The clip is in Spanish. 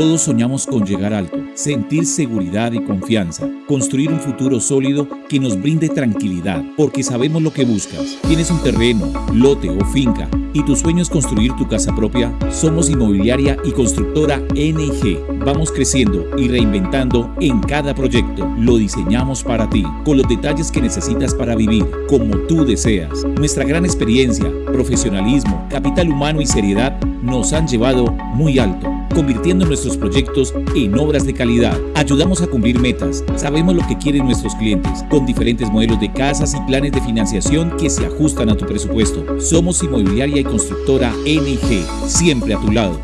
Todos soñamos con llegar alto, sentir seguridad y confianza, construir un futuro sólido que nos brinde tranquilidad, porque sabemos lo que buscas. Tienes un terreno, lote o finca y tu sueño es construir tu casa propia. Somos inmobiliaria y constructora NG. Vamos creciendo y reinventando en cada proyecto. Lo diseñamos para ti, con los detalles que necesitas para vivir, como tú deseas. Nuestra gran experiencia, profesionalismo, capital humano y seriedad nos han llevado muy alto convirtiendo nuestros proyectos en obras de calidad. Ayudamos a cumplir metas, sabemos lo que quieren nuestros clientes, con diferentes modelos de casas y planes de financiación que se ajustan a tu presupuesto. Somos inmobiliaria y constructora NG, siempre a tu lado.